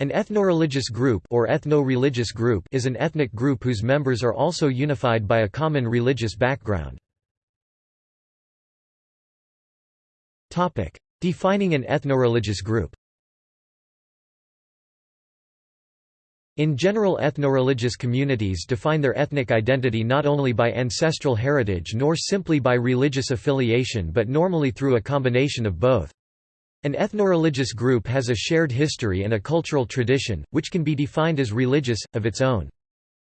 An ethnoreligious group or ethno-religious group is an ethnic group whose members are also unified by a common religious background. Topic: Defining an ethnoreligious group In general ethnoreligious communities define their ethnic identity not only by ancestral heritage nor simply by religious affiliation but normally through a combination of both. An ethnoreligious group has a shared history and a cultural tradition, which can be defined as religious, of its own.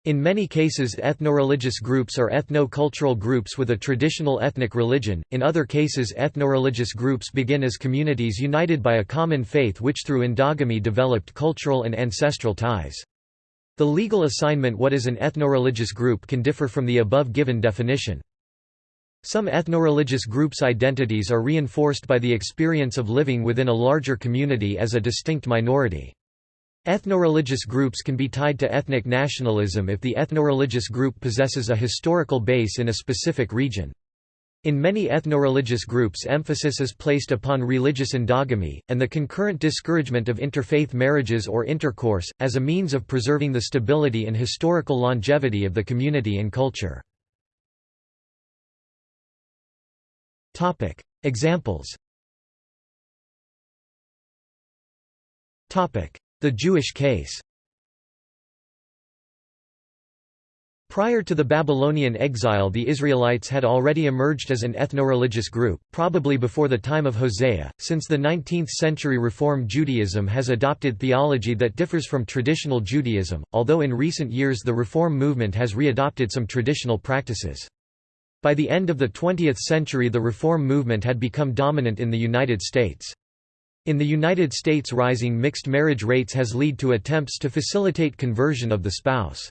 In many cases ethnoreligious groups are ethno-cultural groups with a traditional ethnic religion, in other cases ethnoreligious groups begin as communities united by a common faith which through endogamy developed cultural and ancestral ties. The legal assignment what is an ethnoreligious group can differ from the above given definition. Some ethnoreligious groups' identities are reinforced by the experience of living within a larger community as a distinct minority. Ethnoreligious groups can be tied to ethnic nationalism if the ethnoreligious group possesses a historical base in a specific region. In many ethnoreligious groups emphasis is placed upon religious endogamy, and the concurrent discouragement of interfaith marriages or intercourse, as a means of preserving the stability and historical longevity of the community and culture. Examples. The Jewish case Prior to the Babylonian exile the Israelites had already emerged as an ethno-religious group, probably before the time of Hosea, since the 19th-century Reform Judaism has adopted theology that differs from traditional Judaism, although in recent years the Reform movement has readopted some traditional practices. By the end of the 20th century the reform movement had become dominant in the United States. In the United States rising mixed marriage rates has led to attempts to facilitate conversion of the spouse.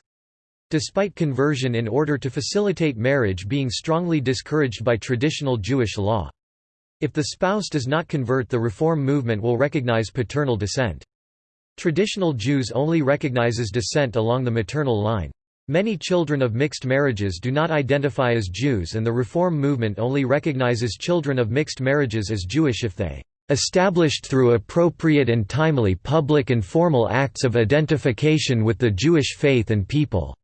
Despite conversion in order to facilitate marriage being strongly discouraged by traditional Jewish law. If the spouse does not convert the reform movement will recognize paternal descent. Traditional Jews only recognizes descent along the maternal line. Many children of mixed marriages do not identify as Jews and the Reform movement only recognizes children of mixed marriages as Jewish if they established through appropriate and timely public and formal acts of identification with the Jewish faith and people."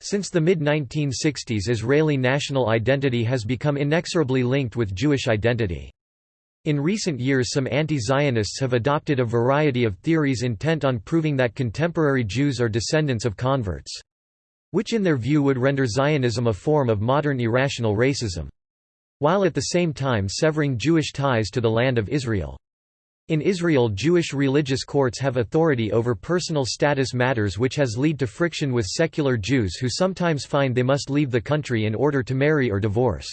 Since the mid-1960s Israeli national identity has become inexorably linked with Jewish identity. In recent years some anti-Zionists have adopted a variety of theories intent on proving that contemporary Jews are descendants of converts which in their view would render Zionism a form of modern irrational racism. While at the same time severing Jewish ties to the land of Israel. In Israel Jewish religious courts have authority over personal status matters which has led to friction with secular Jews who sometimes find they must leave the country in order to marry or divorce.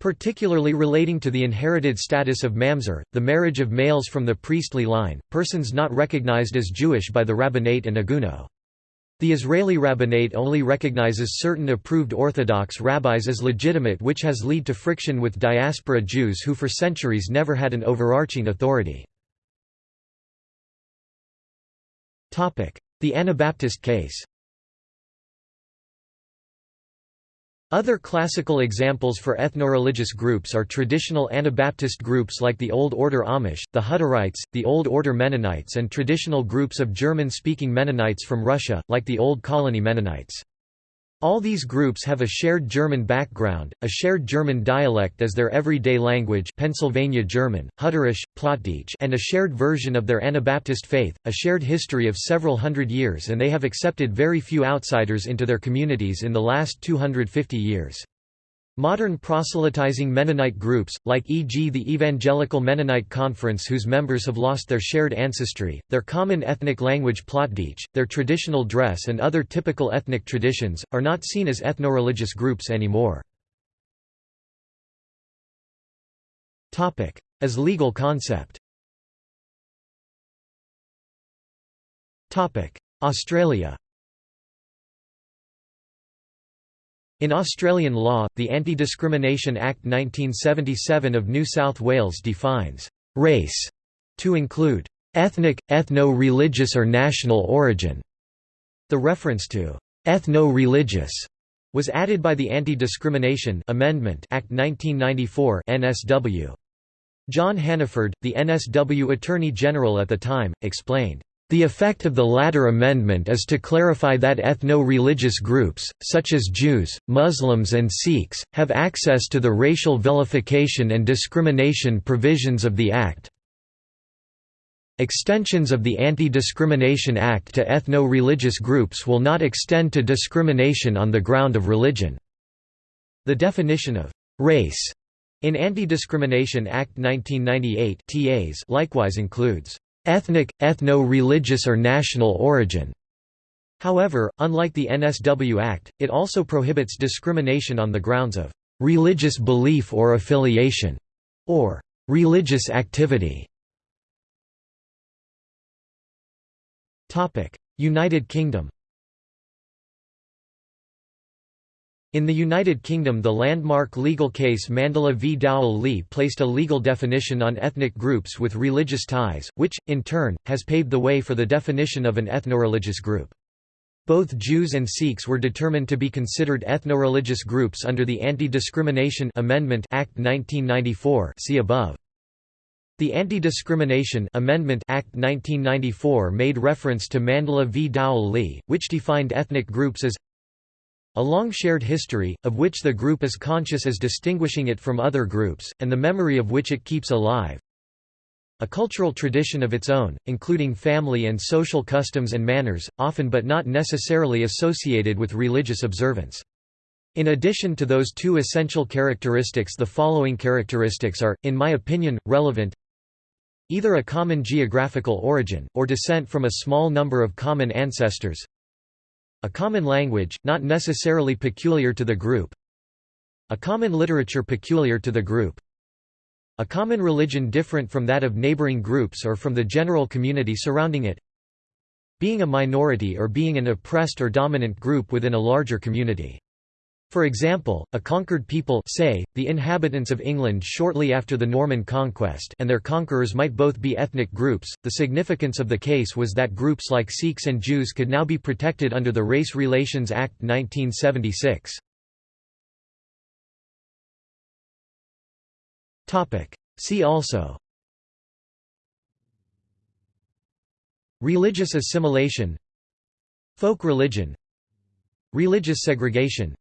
Particularly relating to the inherited status of mamzer, the marriage of males from the priestly line, persons not recognized as Jewish by the rabbinate and agunot. The Israeli rabbinate only recognizes certain approved Orthodox rabbis as legitimate which has led to friction with diaspora Jews who for centuries never had an overarching authority. The Anabaptist case Other classical examples for ethno-religious groups are traditional Anabaptist groups like the Old Order Amish, the Hutterites, the Old Order Mennonites and traditional groups of German-speaking Mennonites from Russia, like the Old Colony Mennonites. All these groups have a shared German background, a shared German dialect as their everyday language Pennsylvania German, Hutterisch, Plattdeutsch and a shared version of their Anabaptist faith, a shared history of several hundred years and they have accepted very few outsiders into their communities in the last 250 years. Modern proselytizing Mennonite groups, like e.g. the Evangelical Mennonite Conference whose members have lost their shared ancestry, their common ethnic language Plattdeutsch, their traditional dress and other typical ethnic traditions, are not seen as ethno-religious groups anymore. As legal concept Australia In Australian law, the Anti-Discrimination Act 1977 of New South Wales defines «race» to include «ethnic, ethno-religious or national origin». The reference to «ethno-religious» was added by the Anti-Discrimination Amendment Act 1994 NSW. John Hannaford, the NSW Attorney General at the time, explained, The effect of the latter amendment is to clarify that ethno-religious groups, such as Jews, Muslims and Sikhs, have access to the racial vilification and discrimination provisions of the Act. Extensions of the Anti-Discrimination Act to ethno-religious groups will not extend to discrimination on the ground of religion. The definition of «race» in Anti-Discrimination Act 1998 TAs likewise includes ethnic, ethno-religious or national origin. However, unlike the NSW Act, it also prohibits discrimination on the grounds of religious belief or affiliation, or religious activity. United Kingdom In the United Kingdom the landmark legal case Mandla v Dowell Lee placed a legal definition on ethnic groups with religious ties, which, in turn, has paved the way for the definition of an ethnoreligious group. Both Jews and Sikhs were determined to be considered ethnoreligious groups under the Anti-Discrimination Amendment Act 1994 see above. The Anti-Discrimination Amendment Act 1994 made reference to Mandla v Dowell Lee, which defined ethnic groups as a long shared history, of which the group is conscious as distinguishing it from other groups, and the memory of which it keeps alive. A cultural tradition of its own, including family and social customs and manners, often but not necessarily associated with religious observance. In addition to those two essential characteristics the following characteristics are, in my opinion, relevant Either a common geographical origin, or descent from a small number of common ancestors a common language, not necessarily peculiar to the group. A common literature peculiar to the group. A common religion different from that of neighboring groups or from the general community surrounding it. Being a minority or being an oppressed or dominant group within a larger community for example, a conquered people say, the inhabitants of England shortly after the Norman conquest and their conquerors might both be ethnic groups. The significance of the case was that groups like Sikhs and Jews could now be protected under the Race Relations Act 1976. See also Religious assimilation Folk religion Religious segregation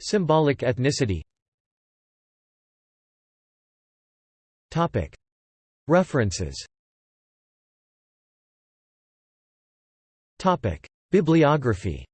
Symbolic ethnicity. References. Bibliography